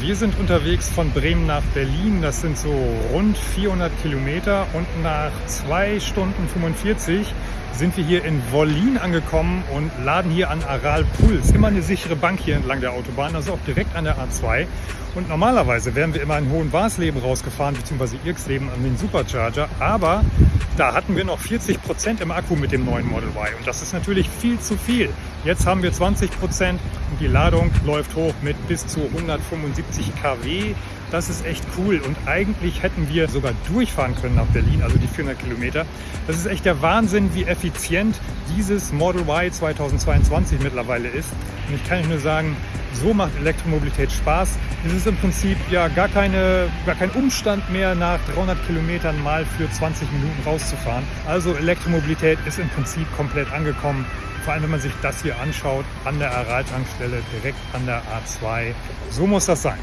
Wir sind unterwegs von Bremen nach Berlin. Das sind so rund 400 Kilometer und nach 2 Stunden 45 sind wir hier in Wollin angekommen und laden hier an Aral Puls. Immer eine sichere Bank hier entlang der Autobahn, also auch direkt an der A2. Und normalerweise wären wir immer in Hohen Warsleben rausgefahren, beziehungsweise Irksleben an den Supercharger. Aber da hatten wir noch 40 Prozent im Akku mit dem neuen Model Y. Und das ist natürlich viel zu viel. Jetzt haben wir 20 Prozent und die Ladung läuft hoch mit bis zu 175 kW. Das ist echt cool und eigentlich hätten wir sogar durchfahren können nach Berlin, also die 400 Kilometer. Das ist echt der Wahnsinn, wie effizient dieses Model Y 2022 mittlerweile ist. Und ich kann euch nur sagen, so macht Elektromobilität Spaß. Es ist im Prinzip ja gar, keine, gar kein Umstand mehr, nach 300 Kilometern mal für 20 Minuten rauszufahren. Also Elektromobilität ist im Prinzip komplett angekommen. Vor allem, wenn man sich das hier anschaut, an der Aral-Tankstelle, direkt an der A2. So muss das sein.